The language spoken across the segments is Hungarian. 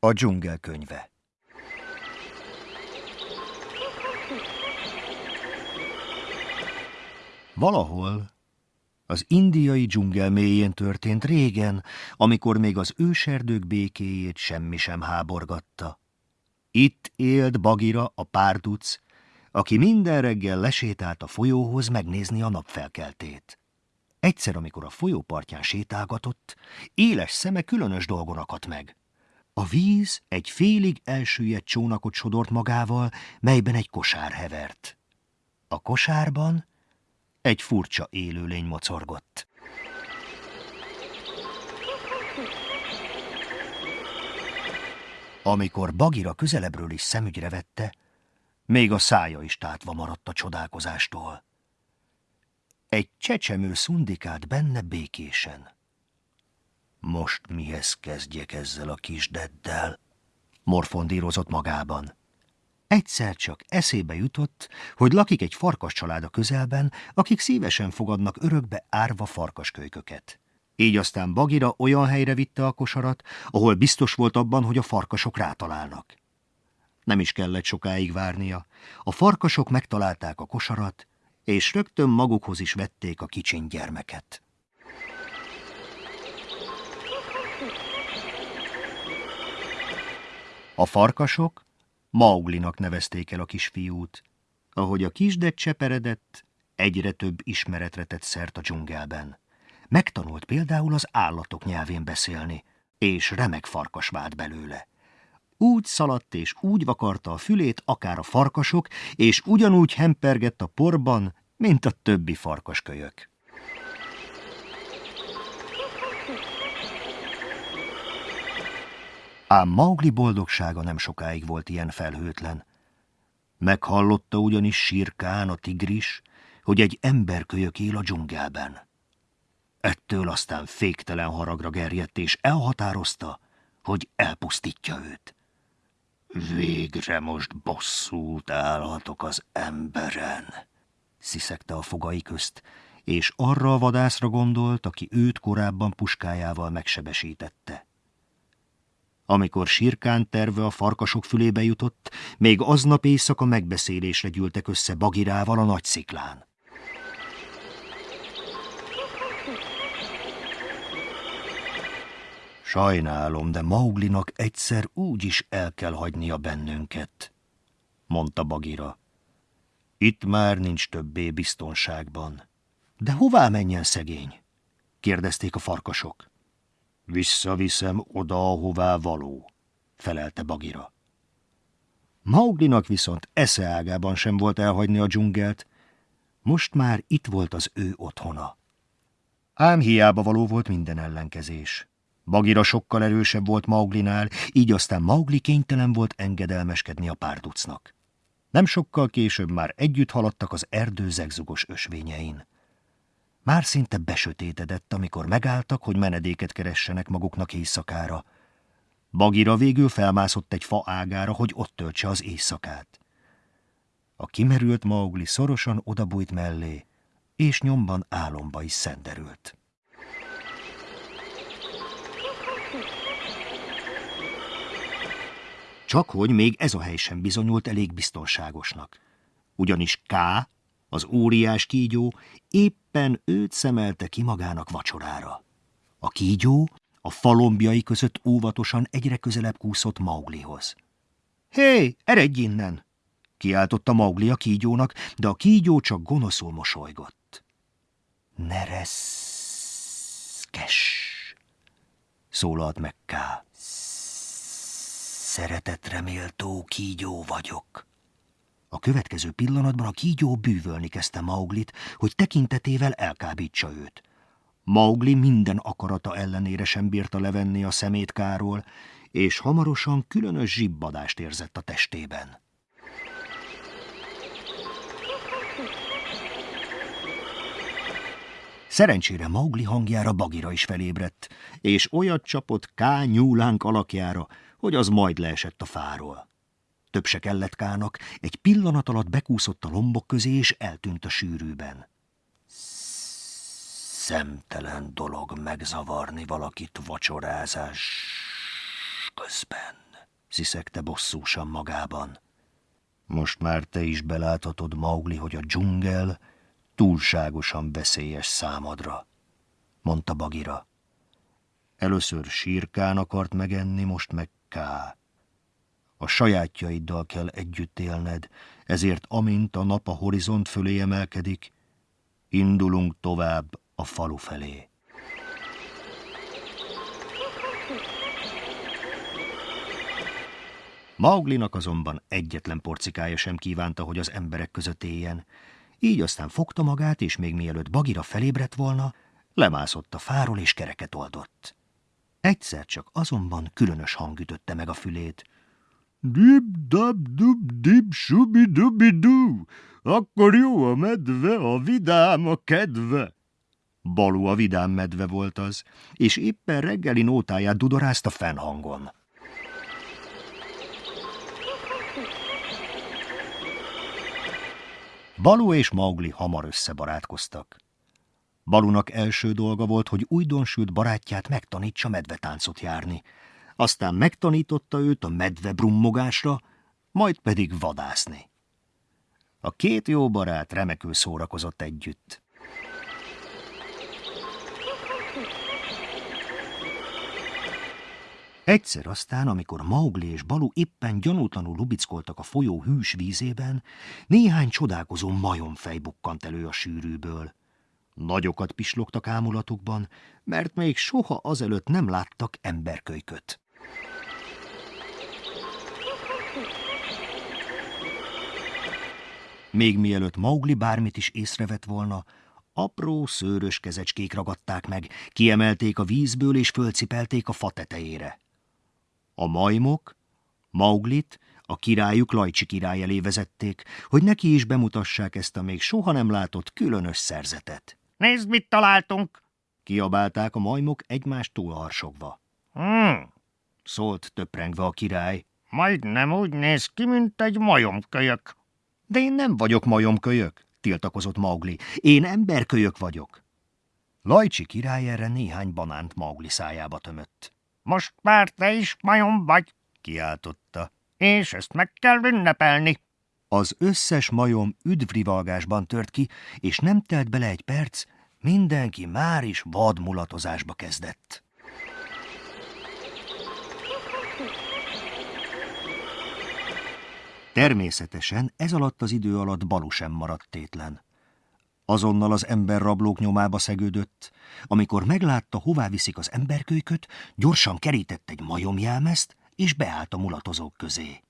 A dzsungel könyve Valahol az indiai dzsungel mélyén történt régen, amikor még az őserdők békéjét semmi sem háborgatta. Itt élt Bagira, a párduc, aki minden reggel lesétált a folyóhoz megnézni a napfelkeltét. Egyszer, amikor a folyópartján sétálgatott, éles szeme különös dolgon akadt meg. A víz egy félig elsüllyedt csónakot sodort magával, melyben egy kosár hevert. A kosárban egy furcsa élőlény mocorgott. Amikor Bagira közelebbről is szemügyre vette, még a szája is tátva maradt a csodálkozástól. Egy csecsemő szundikált benne békésen. Most mihez kezdjek ezzel a kisdeddel? Morfondírozott magában. Egyszer csak eszébe jutott, hogy lakik egy farkas család a közelben, akik szívesen fogadnak örökbe árva farkaskölyköket. Így aztán Bagira olyan helyre vitte a kosarat, ahol biztos volt abban, hogy a farkasok rátalálnak. Nem is kellett sokáig várnia. A farkasok megtalálták a kosarat, és rögtön magukhoz is vették a kicsin gyermeket. A farkasok Mauglinak nevezték el a kisfiút. Ahogy a kisdek cseperedett, egyre több ismeretre tett szert a dzsungelben. Megtanult például az állatok nyelvén beszélni, és remek farkas vált belőle. Úgy szaladt és úgy vakarta a fülét akár a farkasok, és ugyanúgy hempergett a porban, mint a többi farkaskölyök. Ám Maugli boldogsága nem sokáig volt ilyen felhőtlen. Meghallotta ugyanis sírkán a tigris, hogy egy emberkölyök él a dzsungelben. Ettől aztán féktelen haragra gerjedt, és elhatározta, hogy elpusztítja őt. Végre most bosszút állhatok az emberen, sziszegte a fogai közt, és arra a vadászra gondolt, aki őt korábban puskájával megsebesítette. Amikor sirkán terve a farkasok fülébe jutott, még aznap éjszaka megbeszélésre gyűltek össze Bagirával a nagy sziklán. Sajnálom, de Mauglinak egyszer úgy is el kell hagynia bennünket, mondta Bagira. Itt már nincs többé biztonságban. De hová menjen szegény? kérdezték a farkasok. Visszaviszem oda, ahová való, felelte Bagira. Mauglinak viszont eszeágában sem volt elhagyni a dzsungelt, most már itt volt az ő otthona. Ám hiába való volt minden ellenkezés. Bagira sokkal erősebb volt Mauglinál, így aztán Maugli kénytelen volt engedelmeskedni a párducnak. Nem sokkal később már együtt haladtak az erdő zegzugos ösvényein. Már szinte besötétedett, amikor megálltak, hogy menedéket keressenek maguknak éjszakára. Bagira végül felmászott egy fa ágára, hogy ott töltse az éjszakát. A kimerült Maugli szorosan odabújt mellé, és nyomban álomba is szenderült. Csak hogy még ez a hely sem bizonyult elég biztonságosnak. Ugyanis K, az óriás kígyó, éppen őt szemelte ki magának vacsorára. A kígyó a falombjai között óvatosan egyre közelebb kúszott Mauglihoz. Hé, eredj innen! kiáltotta Maugli a kígyónak, de a kígyó csak gonoszul mosolygott. Nereszkes, szólalt meg Ká szeretetre méltó kígyó vagyok. A következő pillanatban a kígyó bűvölni kezdte Mauglit, hogy tekintetével elkábítsa őt. Maugli minden akarata ellenére sem bírta levenni a szemét káról, és hamarosan különös zsibbadást érzett a testében. Szerencsére Maugli hangjára Bagira is felébredt, és olyat csapott Ká nyúlánk alakjára, hogy az majd leesett a fáról. Több se kellett Kának, egy pillanat alatt bekúszott a lombok közé, és eltűnt a sűrűben. Szemtelen dolog megzavarni valakit vacsorázás közben, ciszegte bosszúsan magában. Most már te is beláthatod, Maugli, hogy a dzsungel túlságosan veszélyes számadra, mondta Bagira. Először sírkán akart megenni, most meg ká. A sajátjaiddal kell együtt élned, ezért amint a nap a horizont fölé emelkedik, indulunk tovább a falu felé. Mauglinak azonban egyetlen porcikája sem kívánta, hogy az emberek között éljen. Így aztán fogta magát, és még mielőtt Bagira felébredt volna, lemászott a fáról és kereket oldott. Egyszer csak azonban különös hang ütötte meg a fülét. Dib-dab-dub-dib-subi-dubi-du, akkor jó a medve, a vidám a kedve. Balú a vidám medve volt az, és éppen reggeli nótáját dudorázta fennhangon. Balú és Maugli hamar összebarátkoztak. Balunak első dolga volt, hogy újdonsült barátját megtanítsa medvetáncot járni. Aztán megtanította őt a medve brummogásra, majd pedig vadászni. A két jó barát remekül szórakozott együtt. Egyszer aztán, amikor Maugli és Balu éppen gyanútlanul lubickoltak a folyó hűs vízében, néhány csodálkozó majomfej bukkant elő a sűrűből. Nagyokat pislogtak ámulatukban, mert még soha azelőtt nem láttak emberkölyköt. Még mielőtt Maugli bármit is észrevett volna, apró, szőrös kezecskék ragadták meg, kiemelték a vízből és fölcipelték a fa tetejére. A majmok Mauglit a királyuk Lajcsi király elé vezették, hogy neki is bemutassák ezt a még soha nem látott különös szerzetet. Nézd, mit találtunk! Kiabálták a majmok egymástól harsogva. Hmm, Szólt töprengve a király. majd nem úgy néz ki, mint egy majomkölyök. De én nem vagyok majomkölyök, tiltakozott Maugli. Én emberkölyök vagyok. Lajcsi király erre néhány banánt Maugli szájába tömött. Most már te is majom vagy, Kiáltotta. és ezt meg kell ünnepelni. Az összes majom üdvrivalgásban tört ki, és nem telt bele egy perc, mindenki már is vadmulatozásba kezdett. Természetesen ez alatt az idő alatt Balu sem maradt tétlen. Azonnal az ember rablók nyomába szegődött. Amikor meglátta, hová viszik az emberkölyköt, gyorsan kerített egy majomjelmezt, és beállt a mulatozók közé.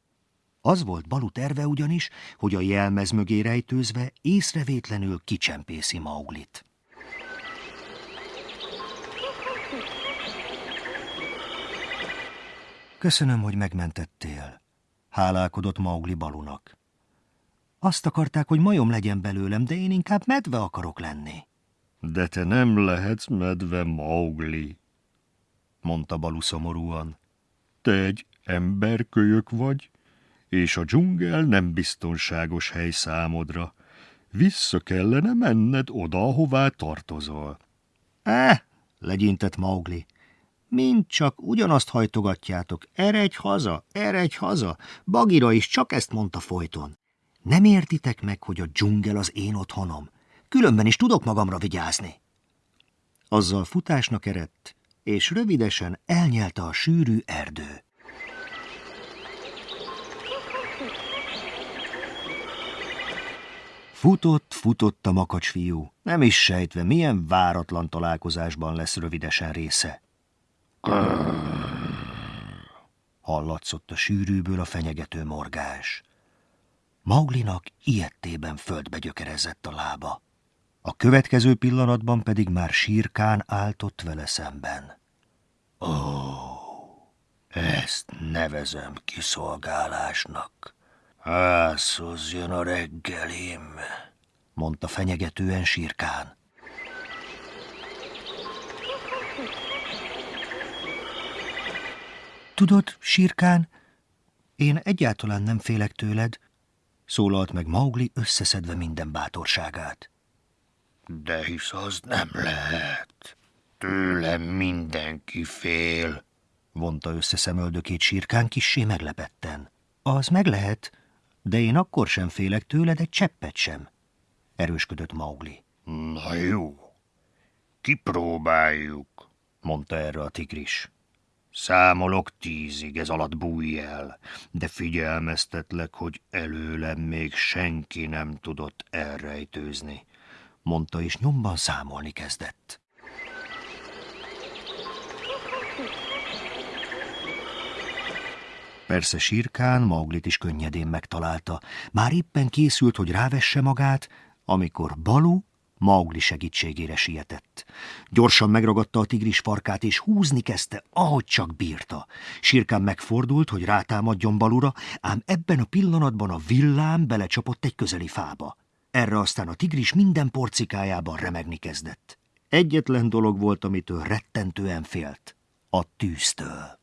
Az volt Balu terve ugyanis, hogy a jelmez mögé rejtőzve észrevétlenül kicsempészi Mauglit. Köszönöm, hogy megmentettél, hálálkodott Maugli Balunak. Azt akarták, hogy majom legyen belőlem, de én inkább medve akarok lenni, De te nem lehetsz medve, Maugli, mondta Balu szomorúan. te egy emberkölyök vagy, és a dzsungel nem biztonságos hely számodra. Vissza kellene menned oda, ahová tartozol. Eh, legyintett Maugli. Mind csak ugyanazt hajtogatjátok. Eredj haza, eredj haza. Bagira is csak ezt mondta folyton. Nem értitek meg, hogy a dzsungel az én otthonom? Különben is tudok magamra vigyázni. Azzal futásnak eredt, és rövidesen elnyelte a sűrű erdő. Futott, futott a makacsfiú, nem is sejtve, milyen váratlan találkozásban lesz rövidesen része. Hallatszott a sűrűből a fenyegető morgás. Mauglinak ilyettében földbe gyökerezett a lába. A következő pillanatban pedig már sírkán áltott vele szemben. Ó, ezt nevezem kiszolgálásnak. Házhoz jön a reggelim, mondta fenyegetően sírkán. Tudod, sírkán, én egyáltalán nem félek tőled, szólalt meg Maugli összeszedve minden bátorságát. De hisz az nem lehet. Tőlem mindenki fél, vonta össze szemöldökét sírkán kissé meglepetten. Az meg lehet, de én akkor sem félek tőled egy cseppet sem, erősködött Maugli. Na jó, kipróbáljuk, mondta erre a tigris. Számolok tízig, ez alatt bújj el, de figyelmeztetlek, hogy előlem még senki nem tudott elrejtőzni, mondta, és nyomban számolni kezdett. Persze Sirkán Mauglit is könnyedén megtalálta. Már éppen készült, hogy rávesse magát, amikor Balu Maugli segítségére sietett. Gyorsan megragadta a tigris farkát, és húzni kezdte, ahogy csak bírta. Sirkán megfordult, hogy rátámadjon Balura, ám ebben a pillanatban a villám belecsapott egy közeli fába. Erre aztán a tigris minden porcikájában remegni kezdett. Egyetlen dolog volt, amitől rettentően félt. A tűztől.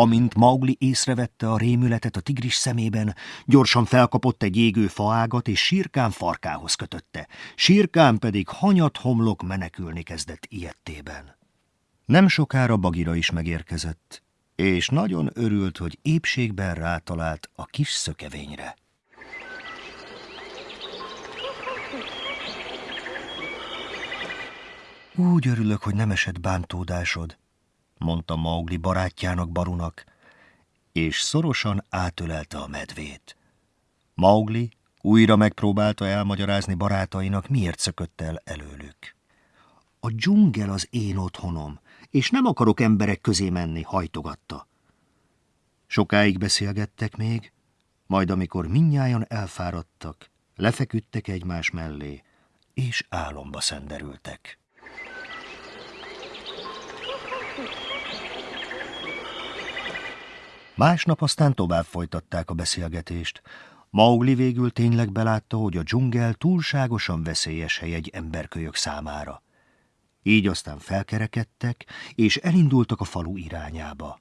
Amint Maugli észrevette a rémületet a tigris szemében, gyorsan felkapott egy égő faágat, és sírkán farkához kötötte. Sírkán pedig hanyat homlok menekülni kezdett ilyettében. Nem sokára Bagira is megérkezett, és nagyon örült, hogy épségben rátalált a kis szökevényre. Úgy örülök, hogy nem esett bántódásod, mondta Maugli barátjának Barunak, és szorosan átölelte a medvét. Maugli újra megpróbálta elmagyarázni barátainak, miért szökött el előlük. A dzsungel az én otthonom, és nem akarok emberek közé menni, hajtogatta. Sokáig beszélgettek még, majd amikor minnyájan elfáradtak, lefeküdtek egymás mellé, és álomba szenderültek. Másnap aztán tovább folytatták a beszélgetést. Maugli végül tényleg belátta, hogy a dzsungel túlságosan veszélyes hely egy emberkölyök számára. Így aztán felkerekedtek, és elindultak a falu irányába.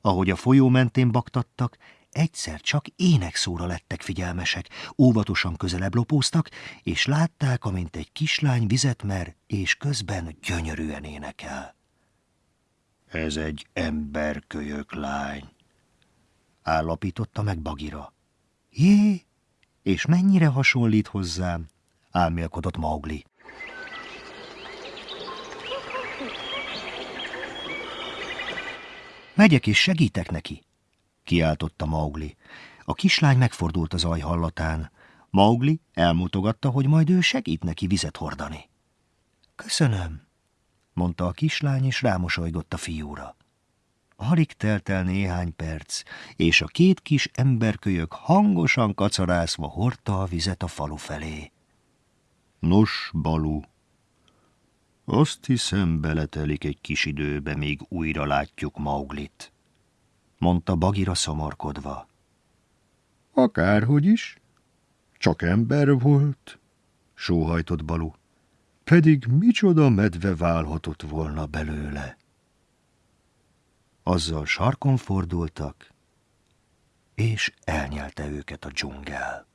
Ahogy a folyó mentén baktattak, egyszer csak énekszóra lettek figyelmesek, óvatosan közelebb lopóztak, és látták, amint egy kislány vizet mer, és közben gyönyörűen énekel. Ez egy emberkölyök lány, állapította meg Bagira. Jé, és mennyire hasonlít hozzám? álmélkodott Maugli. Megyek és segítek neki, kiáltotta Maugli. A kislány megfordult az aj hallatán. Maugli elmutogatta, hogy majd ő segít neki vizet hordani. Köszönöm, mondta a kislány, és rámosolygott a fiúra. Alig telt el néhány perc, és a két kis emberkölyök hangosan kacarászva hordta a vizet a falu felé. Nos, Balu, azt hiszem beletelik egy kis időbe, míg újra látjuk Mauglit, mondta Bagira szomorkodva. Akárhogy is, csak ember volt, sóhajtott Balu, pedig micsoda medve válhatott volna belőle. Azzal sarkon fordultak, és elnyelte őket a dzsungel.